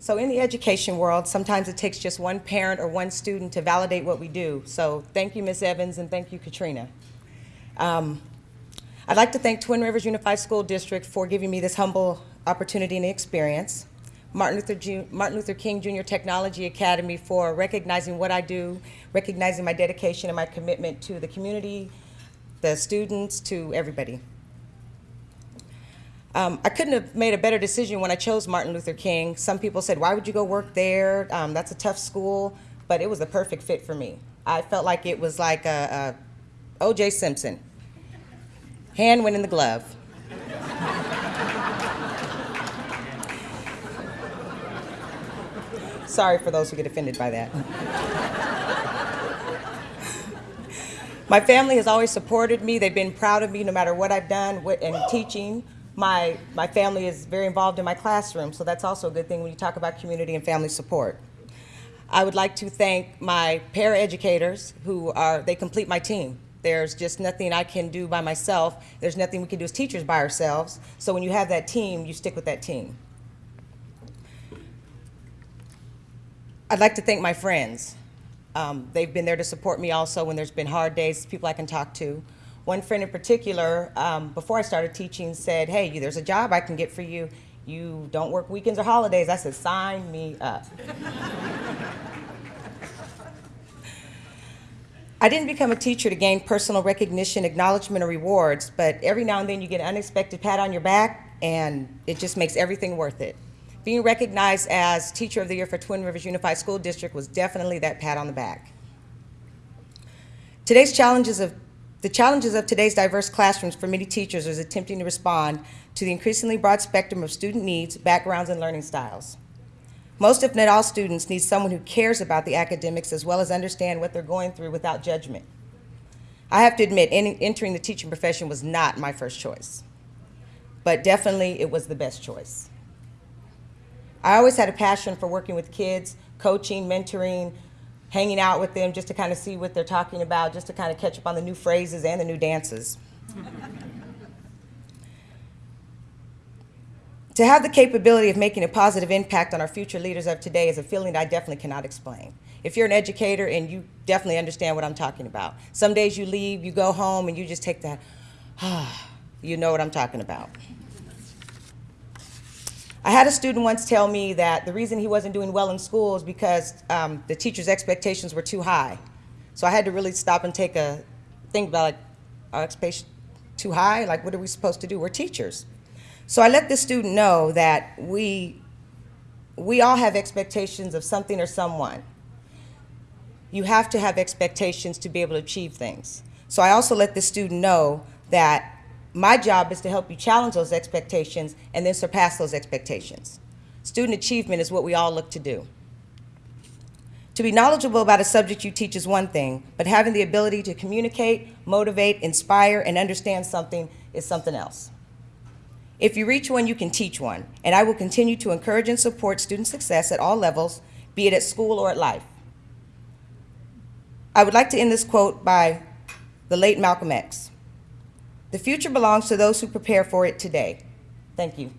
So in the education world, sometimes it takes just one parent or one student to validate what we do. So thank you, Ms. Evans, and thank you, Katrina. Um, I'd like to thank Twin Rivers Unified School District for giving me this humble opportunity and experience. Martin Luther, Martin Luther King Jr. Technology Academy for recognizing what I do, recognizing my dedication and my commitment to the community, the students, to everybody. Um, I couldn't have made a better decision when I chose Martin Luther King. Some people said, why would you go work there? Um, that's a tough school, but it was a perfect fit for me. I felt like it was like a, a O.J. Simpson. Hand went in the glove. Sorry for those who get offended by that. My family has always supported me. They've been proud of me no matter what I've done in teaching. My, my family is very involved in my classroom, so that's also a good thing when you talk about community and family support. I would like to thank my paraeducators who are, they complete my team. There's just nothing I can do by myself. There's nothing we can do as teachers by ourselves. So when you have that team, you stick with that team. I'd like to thank my friends. Um, they've been there to support me also when there's been hard days, people I can talk to. One friend in particular, um, before I started teaching, said, hey, there's a job I can get for you. You don't work weekends or holidays. I said, sign me up. I didn't become a teacher to gain personal recognition, acknowledgement, or rewards, but every now and then you get an unexpected pat on your back, and it just makes everything worth it. Being recognized as Teacher of the Year for Twin Rivers Unified School District was definitely that pat on the back. Today's challenges of the challenges of today's diverse classrooms for many teachers is attempting to respond to the increasingly broad spectrum of student needs, backgrounds, and learning styles. Most, if not all, students need someone who cares about the academics as well as understand what they're going through without judgment. I have to admit, entering the teaching profession was not my first choice, but definitely it was the best choice. I always had a passion for working with kids, coaching, mentoring, hanging out with them just to kind of see what they're talking about, just to kind of catch up on the new phrases and the new dances. to have the capability of making a positive impact on our future leaders of today is a feeling that I definitely cannot explain. If you're an educator and you definitely understand what I'm talking about. Some days you leave, you go home, and you just take that, ah, you know what I'm talking about. I had a student once tell me that the reason he wasn't doing well in school is because um, the teacher's expectations were too high. So I had to really stop and take a think about like, our expectations too high? Like, what are we supposed to do? We're teachers. So I let this student know that we, we all have expectations of something or someone. You have to have expectations to be able to achieve things. So I also let the student know that my job is to help you challenge those expectations and then surpass those expectations. Student achievement is what we all look to do. To be knowledgeable about a subject you teach is one thing, but having the ability to communicate, motivate, inspire, and understand something is something else. If you reach one, you can teach one, and I will continue to encourage and support student success at all levels, be it at school or at life. I would like to end this quote by the late Malcolm X. The future belongs to those who prepare for it today. Thank you.